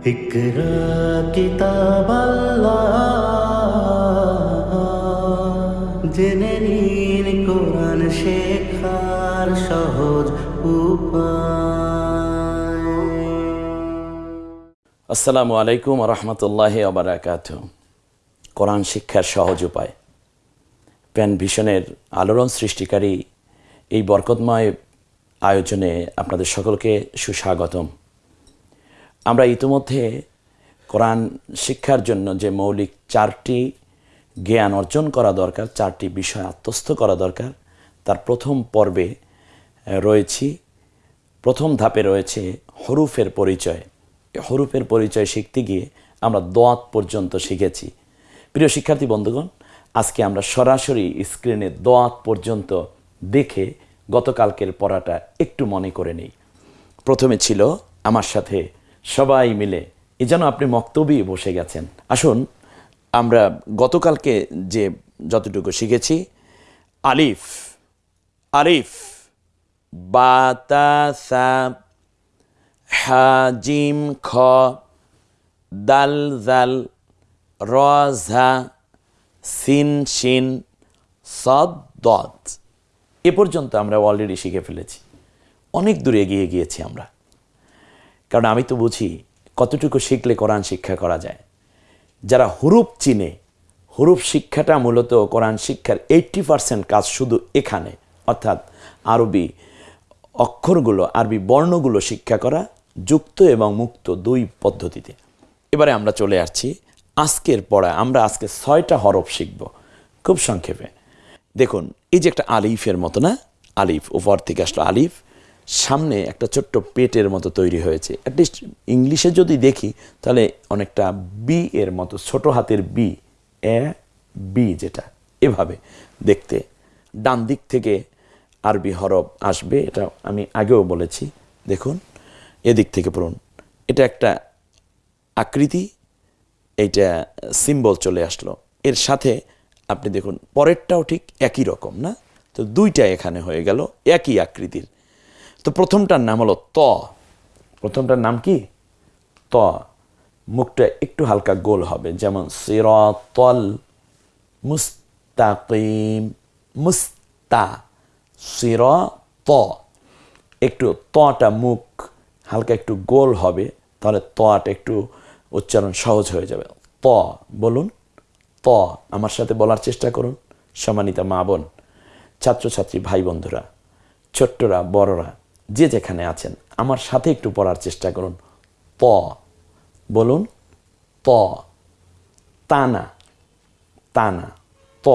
اقرا কিতাব জেনে নিন কোরআন শেখার সহজ উপায় আসসালামু আলাইকুম রহমতুল্লাহ আবরাকাত কোরআন শিক্ষার সহজ উপায় প্যান ভিশনের আলোড়ন সৃষ্টিকারী এই বরকতময় আয়োজনে আপনাদের সকলকে সুস্বাগতম আমরা ইতিমধ্যে কোরআন শিক্ষার জন্য যে মৌলিক চারটি জ্ঞান অর্জন করা দরকার, চারটি বিষয় আত্মস্থ করা দরকার, তার প্রথম পর্বে রয়েছি। প্রথম ধাপে রয়েছে হরুফের পরিচয়। হরুফের পরিচয় শিখতে গিয়ে আমরা দোয়াত পর্যন্ত শিখেছি। প্রিয় শিক্ষার্থী বন্ধুগণ, আজকে আমরা সরাসরি স্ক্রিনে দোয়াত পর্যন্ত দেখে গতকালকের পড়াটা একটু মনে করে নিই। প্রথমে ছিল আমার সাথে সবাই মিলে। এ যেন আপনি মক্তবই বসে গেছেন। আসুন, আমরা গতকালকে যে যতটুকু শিখেছি, আলিফ আলিফ, বাতাসা, হাজিম, খ, দাল, জাল রঝা সিন, শিন, সদ, দদ। এ পর্যন্ত আমরা অলরেডি শিখে ফেলেছি। অনেক দূর এগিয়ে গিয়েছি আমরা। কারণ আমি তো বুঝি কতটুকু শিখলে কোরআন শিক্ষা করা যায়। যারা হুরুপ চিনে, হুরুপ শিক্ষাটা মূলত কোরআন শিক্ষার এইট্টি পার্সেন্ট কাজ শুধু এখানে, অর্থাৎ আরবি অক্ষরগুলো, আরবি বর্ণগুলো শিক্ষা করা যুক্ত এবং মুক্ত দুই পদ্ধতিতে। এবারে আমরা চলে আসছি আজকের পড়া আমরা আজকে ছয়টা হরফ শিখব, খুব সংক্ষেপে। দেখুন, এই যে একটা আলিফের মতো না? আলিফ, উপর থেকে আসলো আলিফ সামনে একটা ছোট্ট পেটের মতো তৈরি হয়েছে। অ্যাটলিস্ট ইংলিশে যদি দেখি, তাহলে অনেকটা বি এর মতো, ছোট হাতের বি এ বি যেটা, এভাবে দেখতে। ডান দিক থেকে আরবি হরফ আসবে, এটা আমি আগেও বলেছি। দেখুন, এদিক থেকে পড়ুন। এটা একটা আকৃতি, এইটা সিম্বল চলে আসলো। এর সাথে আপনি দেখুন, পরেরটাও ঠিক একই রকম, না? তো দুইটা এখানে হয়ে গেল, একই আকৃতির। তো প্রথমটার নাম হলো ত। প্রথমটার নাম কি? ত। মুখটা একটু হালকা গোল হবে, যেমন সিরতল মুস্তাকিম, মুস্তা সির ত একটু তটা মুখ হালকা একটু গোল হবে, তাহলে তটা একটু উচ্চারণ সহজ হয়ে যাবে। ত, বলুন। ত, আমার সাথে বলার চেষ্টা করুন। সম্মানিতা মা বোন, ছাত্রছাত্রী ভাই বন্ধুরা, ছোট্টরা, বড়রা যে যেখানে আছেন, আমার সাথে একটু পড়ার চেষ্টা করুন। ত বলুন, ত, তানা তানা, ত।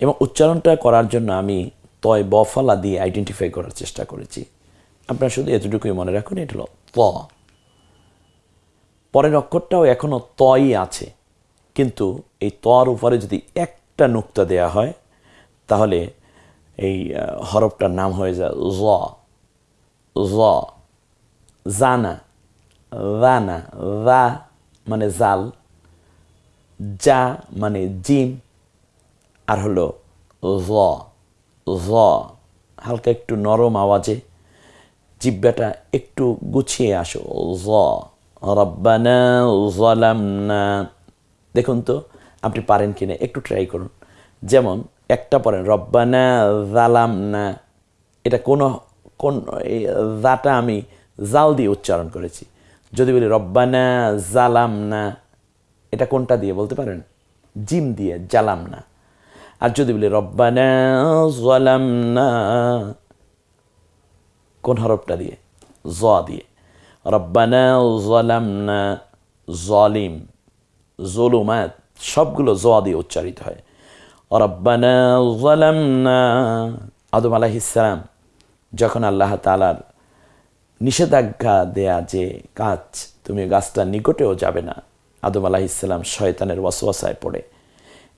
এবং উচ্চারণটা করার জন্য আমি তয় বফলা দিয়ে আইডেন্টিফাই করার চেষ্টা করেছি। আপনারা শুধু এতটুকুই মনে রাখুন, এটা হলো ত। পরের অক্ষরটাও এখনও তই আছে, কিন্তু এই তর উপরে যদি একটা নুক্তা দেয়া হয়, তাহলে এই হরফটার নাম হয়ে যায় জ। জ। জানা। রানা রা মানে জাল। যা মানে জিম আর হলো জ। জ। হালকা একটু নরম আওয়াজে জিব্বাটা একটু গুছিয়ে আসো। জ। রব্বানা দেখুন তো, আপনি পারেন কিনা, একটু ট্রাই করুন। যেমন একটা পড়েন, রব্বানা জালাম না এটা কোনো, কোন, এই জাটা আমি জাল দিয়ে উচ্চারণ করেছি। যদি বলি, রব্বানা জালাম না এটা কোনটা দিয়ে বলতে পারেন? জিম দিয়ে জালাম না আর যদি বলি, রব্বানা জালাম না কোন হরফটা দিয়ে? জ দিয়ে। রব্বানা জালাম না জলিম জলুমাত, সবগুলো জ দিয়ে উচ্চারিত হয়। রব্বানা জালাম না আদম আলাহিসাম যখন আল্লাহ তালার নিষেধাজ্ঞা দেয়া যে কাজ তুমি গাছটার নিকটেও যাবে না, আদম আলাহিসাল্লাম শয়তানের ওয়াসওয়াসায় পড়ে।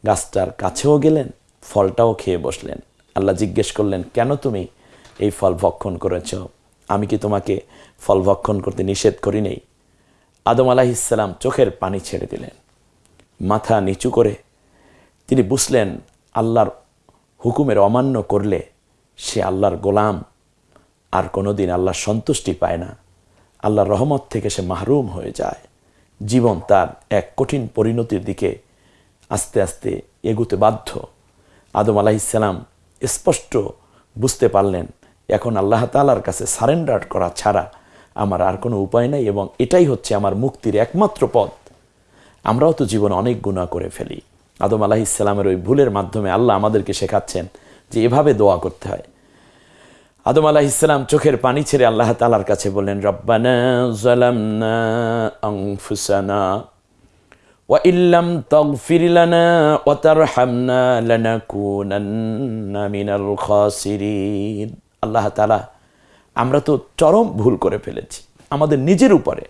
গাছটার কাছেও গেলেন, ফলটাও খেয়ে বসলেন। আল্লাহ জিজ্ঞেস করলেন, কেন তুমি এই ফল ভক্ষণ করেছ? আমি কি তোমাকে ফল ভক্ষণ করতে নিষেধ করি নেই? আদম আলাহিসাল্লাম চোখের পানি ছেড়ে দিলেন। মাথা নিচু করে তিনি বুঝলেন আল্লাহর হুকুমের অমান্য করলে সে আল্লাহর গোলাম। আর কোনো দিন আল্লাহর সন্তুষ্টি পায় না। আল্লাহর রহমত থেকে সে মাহরুম হয়ে যায়। জীবন তার এক কঠিন পরিণতির দিকে আস্তে আস্তে এগুতে বাধ্য। আদম আলাহিসাল্লাম স্পষ্ট বুঝতে পারলেন, এখন আল্লাহ তালার কাছে সারেন্ডার করা ছাড়া আমার আর কোনো উপায় নাই এবং এটাই হচ্ছে আমার মুক্তির একমাত্র পথ। আমরাও তো জীবন অনেক গুণা করে ফেলি। আদম আলাহ ইসলামের ওই ভুলের মাধ্যমে আল্লাহ আমাদেরকে শেখাচ্ছেন যে এভাবে দোয়া করতে হয় আদম আলাহ ইসলাম চোখের পানি ছেড়ে আল্লাহ তালার কাছে বললেন রব্বানা জালামনা আনফুসানা وإن لم تغفر لنا وترحمنا لنكونن من الخاسرين আল্লাহ তালা আমরা তো চরম ভুল করে ফেলেছি আমাদের নিজের উপরে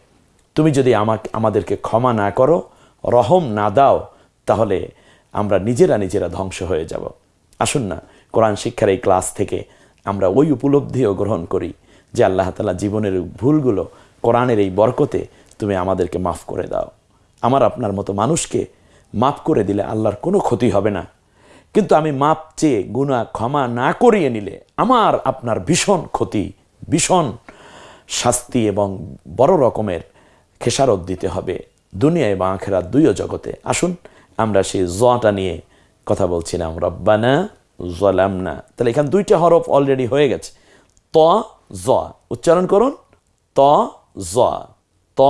তুমি যদি আমাকে আমাদেরকে ক্ষমা না করো রহম না দাও তাহলে আমরা নিজেরা নিজেরা ধ্বংস হয়ে যাব। আসুন না, কোরআন শিক্ষার এই ক্লাস থেকে আমরা ওই উপলব্ধিও গ্রহণ করি যে আল্লাহ তালা জীবনের ভুলগুলো কোরআনের এই বরকতে তুমি আমাদেরকে মাফ করে দাও। আমার আপনার মতো মানুষকে মাফ করে দিলে আল্লাহর কোনো ক্ষতি হবে না। কিন্তু আমি মাপ চেয়ে গুণা ক্ষমা না করিয়ে নিলে আমার আপনার ভীষণ ক্ষতি, ভীষণ শাস্তি এবং বড় রকমের খেসারত দিতে হবে দুনিয়া এবং আখেরাত দুইও জগতে। আসুন আমরা সেই জটা নিয়ে কথা বলছিলাম, রব্বানা জলামনা তাহলে এখানে দুইটা হরফ অলরেডি হয়ে গেছে। ত, জ। উচ্চারণ করুন। ত, জ। ত,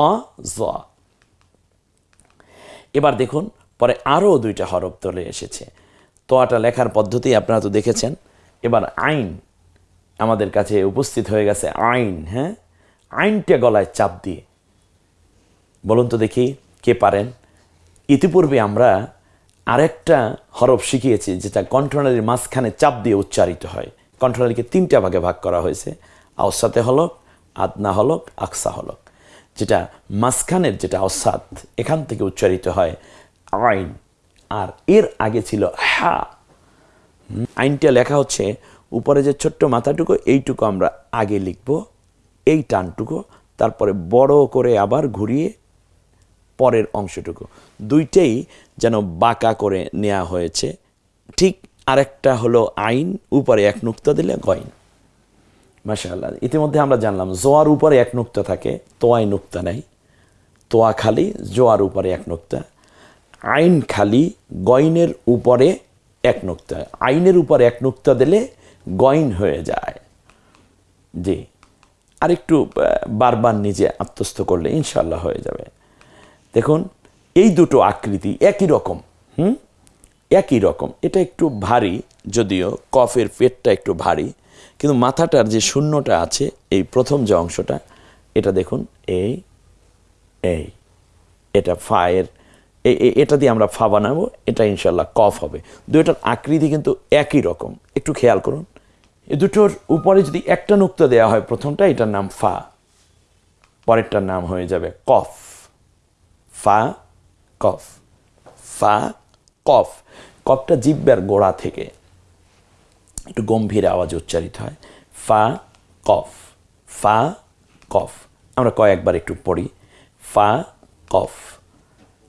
জ। এবার দেখুন, পরে আরও দুইটা হরফ চলে এসেছে। তোয়াটা লেখার পদ্ধতি আপনারা তো দেখেছেন। এবার আইন আমাদের কাছে উপস্থিত হয়ে গেছে, আইন হ্যাঁ? আইনটা গলায় চাপ দিয়ে। বলুন তো দেখি কে পারেন? ইতিপূর্বে আমরা আরেকটা হরফ শিখিয়েছি, যেটা কণ্ঠনালীর মাঝখানে চাপ দিয়ে উচ্চারিত হয়। কণ্ঠনালীকে তিনটা ভাগে ভাগ করা হয়েছে, আওসাতে হলক, আদনা হলক, আকসা হলক, যেটা মাঝখানের যেটা অসাদ এখান থেকে উচ্চারিত হয় আইন। আর এর আগে ছিল হা। আইনটা লেখা হচ্ছে, উপরে যে ছোট্ট মাথাটুকু, এইটুকু আমরা আগে লিখব, এই টানটুকু, তারপরে বড় করে আবার ঘুরিয়ে পরের অংশটুকু। দুইটাই যেন বাঁকা করে নেওয়া হয়েছে। ঠিক আরেকটা হলো আইন, উপরে এক নুক্তা দিলে গইন মাশাআল্লাহ, ইতিমধ্যে আমরা জানলাম, জোয়ার উপরে এক নুক্তা থাকে, তোয়ায় নুক্তা নাই। তোয়া খালি, জোয়ার উপরে এক নুক্তা। আইন খালি গইনের উপরে এক নুক্তা। আইনের উপরে এক নুক্তা দিলে গইন হয়ে যায়। জি, আরেকটু বারবার নিজে আত্মস্থ করলে ইনশাল্লাহ হয়ে যাবে। দেখুন এই দুটো আকৃতি একই রকম, হুম? একই রকম। এটা একটু ভারী, যদিও কফের পেটটা একটু ভারী, কিন্তু মাথাটার যে শূন্যটা আছে, এই প্রথম যে অংশটা, এটা দেখুন, এই এই, এটা ফায়ের, এ- এ- এটা দিয়ে আমরা ফা বানাবো, এটা ইনশাল্লাহ কফ হবে। দুইটার আকৃতি কিন্তু একই রকম। একটু খেয়াল করুন এই দুটোর উপরে যদি একটা নুক্তা দেওয়া হয় প্রথমটা, এটার নাম ফা, পরেরটার নাম হয়ে যাবে কফ। ফা কফ। ফা, কফ। কফটা জিব্বার গোড়া থেকে একটু গম্ভীর আওয়াজ উচ্চারিত হয়। ফা, কফ। ফা, কফ। আমরা কয়েকবার একটু পড়ি। ফা, কফ।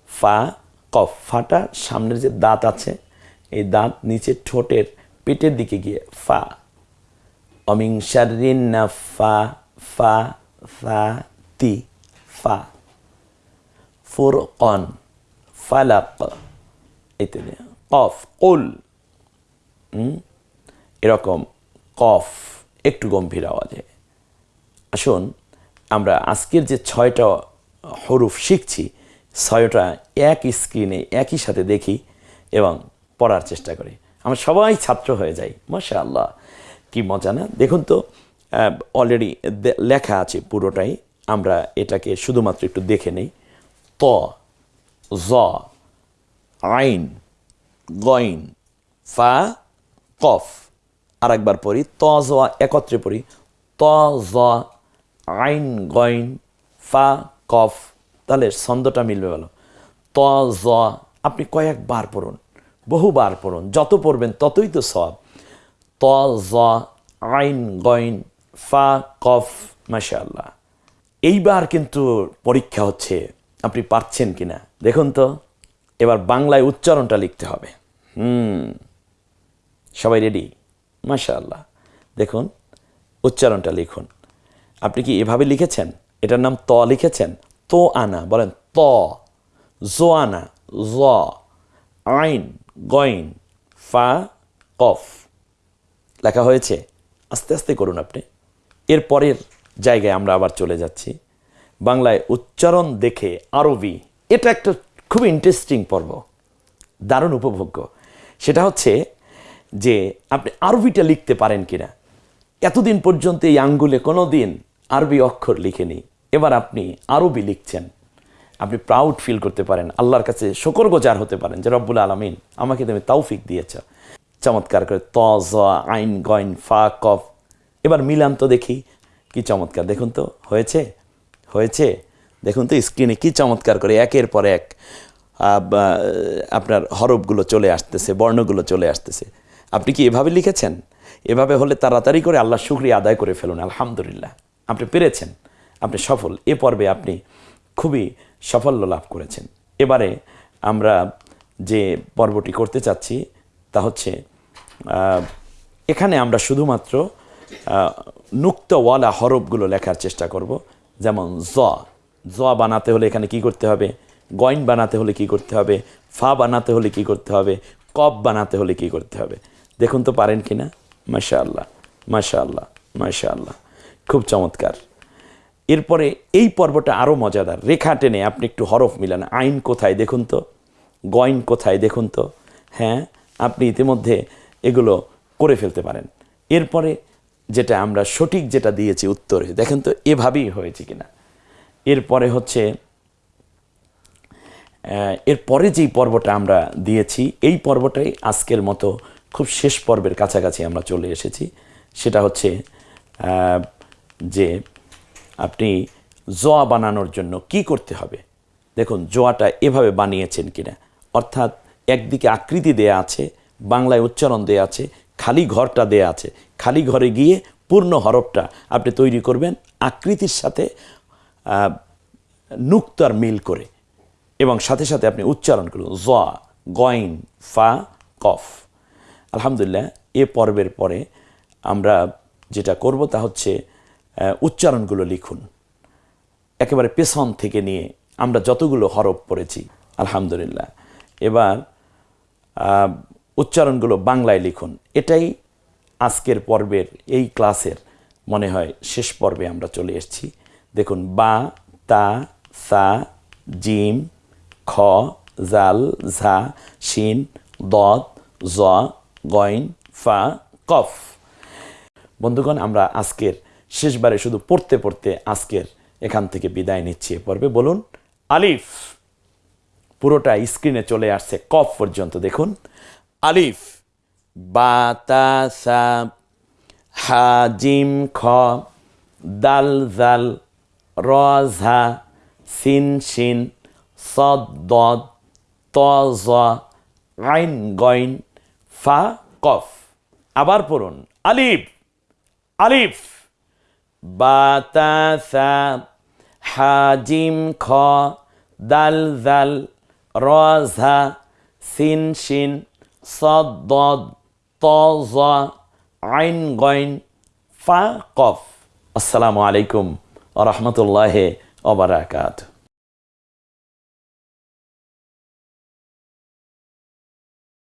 ফা, কফ। ফাটা সামনের যে দাঁত আছে, এই দাঁত নিচে ঠোঁটের পেটের দিকে গিয়ে ফা। অমিং শারিন না ফা ফা ফা, তি, ফা। ফোর ফুরকন। ফালাক ইত্যাদি কফ কুল? এরকম কফ একটু গম্ভীর আওয়াজে। আসুন, আমরা আজকের যে ছয়টা হরুফ শিখছি, ছয়টা এক স্ক্রিনে একই সাথে দেখি এবং পড়ার চেষ্টা করি। আমরা সবাই ছাত্র হয়ে যাই মাশা আল্লাহ কি মজা না? দেখুন তো অলরেডি লেখা আছে পুরোটাই। আমরা এটাকে শুধুমাত্র একটু দেখে নেই। ত জ আইন গইন ফা কফ আর একবার পড়ি, ত, জ, একত্রে পড়ি, ত, জ আইন গইন ফা কফ তাহলে ছন্দটা মিলবে ভালো ত, জ, আপনি কয়েকবার পড়ুন, বহুবার পড়ুন, যত পড়বেন ততই তো সব ত, জ আইন গইন ফা কফ মাশাআল্লাহ। এইবার কিন্তু পরীক্ষা হচ্ছে, আপনি পারছেন কিনা। দেখুন তো, এবার বাংলায় উচ্চারণটা লিখতে হবে। হুম, সবাই রেডি মাশাআল্লাহ। দেখুন, উচ্চারণটা লিখুন। আপনি কি এভাবে লিখেছেন? এটার নাম ত লিখেছেন? তো আনা, বলেন ত। জো আনা, জ। আইন, গইন, ফা, কফ। লেখা হয়েছে? আস্তে আস্তে করুন আপনি। এর পরের জায়গায় আমরা আবার চলে যাচ্ছি। বাংলায় উচ্চারণ দেখে আরবি এটা একটা খুব ইন্টারেস্টিং পর্ব, দারুণ উপভোগ্য। সেটা হচ্ছে যে আপনি আরবিটা লিখতে পারেন কিনা। এতদিন পর্যন্ত এই আঙ্গুলে কোনো দিন আরবি অক্ষর লিখেনি। এবার আপনি আরবি লিখছেন। আপনি প্রাউড ফিল করতে পারেন। আল্লাহর কাছে শকর গোজার হতে পারেন যে, রব্বুল আলমিন, আমাকে তুমি তৌফিক দিয়েছ। চমৎকার করে ত, জ, আইন, গইন, ফা, কফ। এবার মিলান তো দেখি, কি চমৎকার। দেখুন তো, হয়েছে? হয়েছে? দেখুন তো স্ক্রিনে কি চমৎকার করে একের পর এক আপনার হরফগুলো চলে আসতেছে, বর্ণগুলো চলে আসতেছে। আপনি কি এভাবে লিখেছেন? এভাবে হলে তাড়াতাড়ি করে আল্লাহ শুক্রিয়া আদায় করে ফেলুন, আলহামদুলিল্লাহ। আপনি পেরেছেন, আপনি সফল। এ পর্বে আপনি খুবই সাফল্য লাভ করেছেন। এবারে আমরা যে পর্বটি করতে চাচ্ছি তা হচ্ছে এখানে আমরা শুধুমাত্র নুক্তওয়ালা হরফগুলো লেখার চেষ্টা করব, যেমন জ। জ বানাতে হলে এখানে কি করতে হবে? গয়ন বানাতে হলে কি করতে হবে? ফা বানাতে হলে কি করতে হবে? কপ বানাতে হলে কি করতে হবে? দেখুন তো পারেন কি না? মাশা আল্লাহ মাশা আল্লাহ মাশা আল্লাহ খুব চমৎকার। এরপরে এই পর্বটা আরও মজাদার। রেখা টেনে আপনি একটু হরফ মিলান। আইন কোথায়? দেখুন তো। গয়ন কোথায়? দেখুন তো। হ্যাঁ আপনি ইতিমধ্যে এগুলো করে ফেলতে পারেন। এরপরে যেটা আমরা সঠিক যেটা দিয়েছি উত্তরে। দেখেন তো, এভাবেই হয়েছে কিনা? এরপরে হচ্ছে এরপরে যেই পর্বটা আমরা দিয়েছি, এই পর্বটাই আজকের মতো খুব শেষ পর্বের কাছাকাছি আমরা চলে এসেছি। সেটা হচ্ছে যে আপনি জোয়া বানানোর জন্য কি করতে হবে? দেখুন, জোয়াটা এভাবে বানিয়েছেন কিনা? অর্থাৎ একদিকে আকৃতি দেয়া আছে, বাংলায় উচ্চারণ দেয়া আছে, খালি ঘরটা দেয়া আছে। খালি ঘরে গিয়ে পূর্ণ হরফটা আপনি তৈরি করবেন, আকৃতির সাথে নুক্তার মিল করে। এবং সাথে সাথে আপনি উচ্চারণ করুন, জ গইন ফা, কফ। আলহামদুলিল্লাহ, এ পর্বের পরে আমরা যেটা করব তা হচ্ছে উচ্চারণগুলো লিখুন। একেবারে পেছন থেকে নিয়ে আমরা যতগুলো হরফ পড়েছি, আলহামদুলিল্লাহ। এবার উচ্চারণগুলো বাংলায় লিখুন। এটাই আজকের পর্বের, এই ক্লাসের মনে হয় শেষ পর্বে আমরা চলে এসেছি। দেখুন, বা, তা, সা, জিম, খ, জাল, ঝা, শিন দদ জ, গইন, ফা, কফ। বন্ধুগণ, আমরা আজকের শেষবারে শুধু পড়তে পড়তে আজকের এখান থেকে বিদায় নিচ্ছি পর্বে। বলুন, আলিফ! পুরোটা স্ক্রিনে চলে আসছে কফ পর্যন্ত। দেখুন, আলিফ! বাতাসা হাজিম খ, দাল, জাল রঝা সিন শিন সদ দদ, ত জ, আইন গইন, ফা কফ। আবার পড়ুন, আলিফ আলিফ। বাতাসা হাজিম খ, দাল জাল রঝা সিন শিন সদ দদ, ত জ, আইন গইন, ফা কফ। আসসালামু আলাইকুম। রহমতুল্লাহ ওবরাকাত